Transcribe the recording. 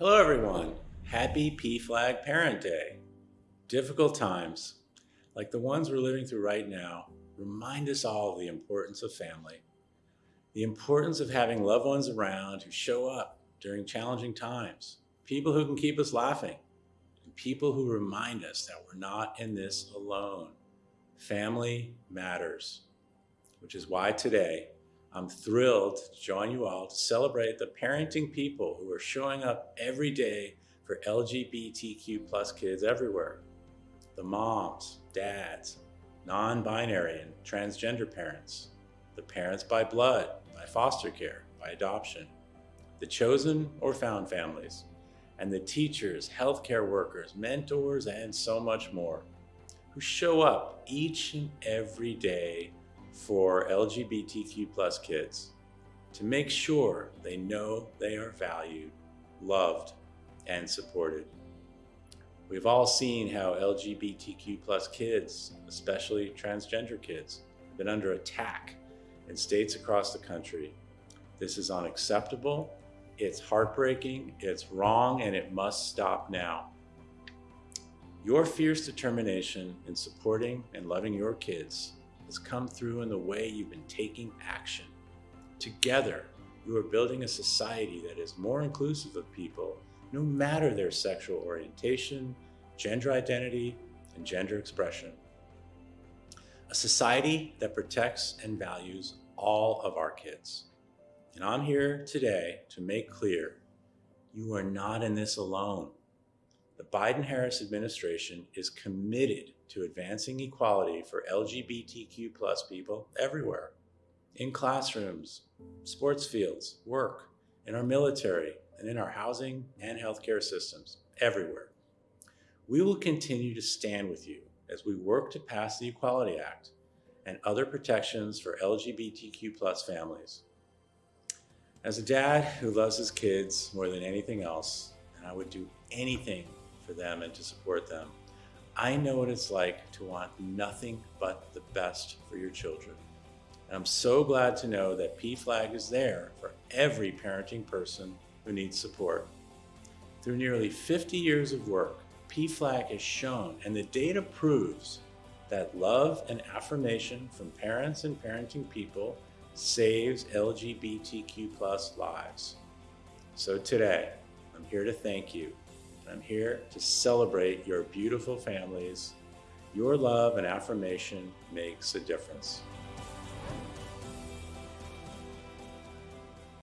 Hello everyone. Happy PFLAG Parent Day. Difficult times, like the ones we're living through right now, remind us all of the importance of family. The importance of having loved ones around who show up during challenging times. People who can keep us laughing. And people who remind us that we're not in this alone. Family matters, which is why today I'm thrilled to join you all to celebrate the parenting people who are showing up every day for LGBTQ plus kids everywhere. The moms, dads, non-binary and transgender parents, the parents by blood, by foster care, by adoption, the chosen or found families, and the teachers, healthcare workers, mentors, and so much more who show up each and every day for LGBTQ plus kids to make sure they know they are valued, loved, and supported. We've all seen how LGBTQ plus kids, especially transgender kids, have been under attack in states across the country. This is unacceptable, it's heartbreaking, it's wrong, and it must stop now. Your fierce determination in supporting and loving your kids has come through in the way you've been taking action. Together, you are building a society that is more inclusive of people, no matter their sexual orientation, gender identity, and gender expression. A society that protects and values all of our kids. And I'm here today to make clear, you are not in this alone. The Biden-Harris administration is committed to advancing equality for LGBTQ plus people everywhere, in classrooms, sports fields, work, in our military, and in our housing and healthcare systems, everywhere. We will continue to stand with you as we work to pass the Equality Act and other protections for LGBTQ plus families. As a dad who loves his kids more than anything else, and I would do anything for them and to support them, I know what it's like to want nothing but the best for your children. And I'm so glad to know that PFLAG is there for every parenting person who needs support. Through nearly 50 years of work, PFLAG has shown, and the data proves, that love and affirmation from parents and parenting people saves LGBTQ plus lives. So today, I'm here to thank you I'm here to celebrate your beautiful families. Your love and affirmation makes a difference.